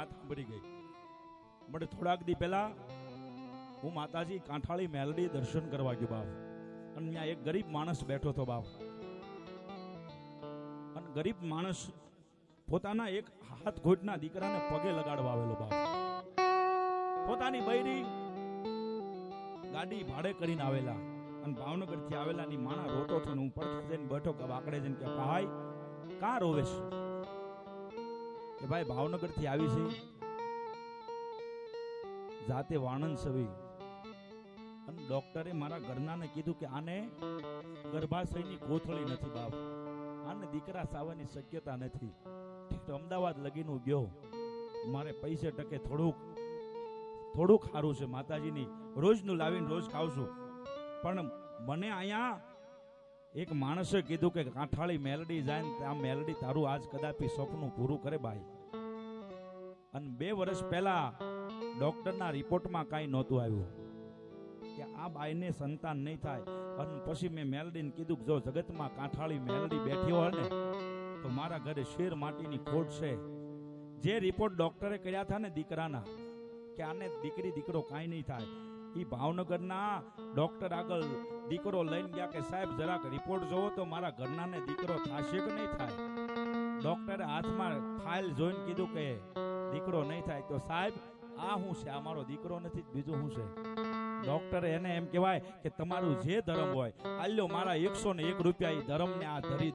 વાત સાંભળી ગઈ. મને થોડાક દી પહેલા હું માતાજી કાંઠાળી મેલડી દર્શન કરવા ગયો બાપ. અને ત્યાં એક ગરીબ માણસ બેઠો હતો બાપ. અને ગરીબ માણસ પોતાના એક હાથ ઘોટના દીકરાને પગે લગાડવા આવેલો બાપ. પોતાની બૈરી ગાડી ભાડે કરીને આવેલા અને ભાવનગરથી આવેલા ની માણા રોતો થયો હું પડખે જઈને બેઠો કે વાકડે જઈને કે, ભાઈ, કાં રોવેશ કે ભાઈ ભાવનગરથી આવી છે. જાતે વાણંદ સવી અને ડોક્ટરે મારા ઘરનાને કીધું કે આને ગર્ભાશયની કોથળી નથી બાપ. આને દીકરા સાવાની શક્યતા નથી. તો અમદાવાદ લગીનું ગયો. મારે પૈસે ટકે થોડુંક થોડુંક સારું છે માતાજીની. રોજનું લાવીને રોજ ખાવશું. પણ મને અહીંયા એક માણસે કીધું કે કાંઠાળી મેલડી જાય ને આ મેલડી તારું આજ કદાપી સપનું પૂરું કરે ભાઈ અને બે વર્ષ પહેલા ડોક્ટરના રિપોર્ટમાં કાંઈ નહોતું આવ્યું કે આ બાઈને સંતાન નહીં થાય. અને પછી મેં મેલડીને કીધું કે જો જગતમાં કાંઠાળી મેલડી બેઠી હોય ને, તો મારા ઘરે શેર માટીની ખોટ છે. જે રિપોર્ટ ડોક્ટરે કર્યા હતા ને દીકરાના, કે આને દીકરી દીકરો કાંઈ નહીં થાય. ઈ ભાવનગરના ડોક્ટર આગળ દીકરો લઈને ગયા કે, સાહેબ, જરાક રિપોર્ટ જોવો તો મારા ઘરનાને દીકરો થશે કે નહીં થાય? ડોક્ટરે હાથમાં ફાઇલ જોઈને કીધું કે, દીકરો નહીં થાય. તો સાહેબ, આ શું છે? આ મારો દીકરો નથી, બીજું શું છે? ડોક્ટરે એને એમ કહેવાય કે, તમારું જે ધર્મ હોય, આલ્યો મારા એકસો ને એક રૂપિયા એ ધર્મને આ ધરી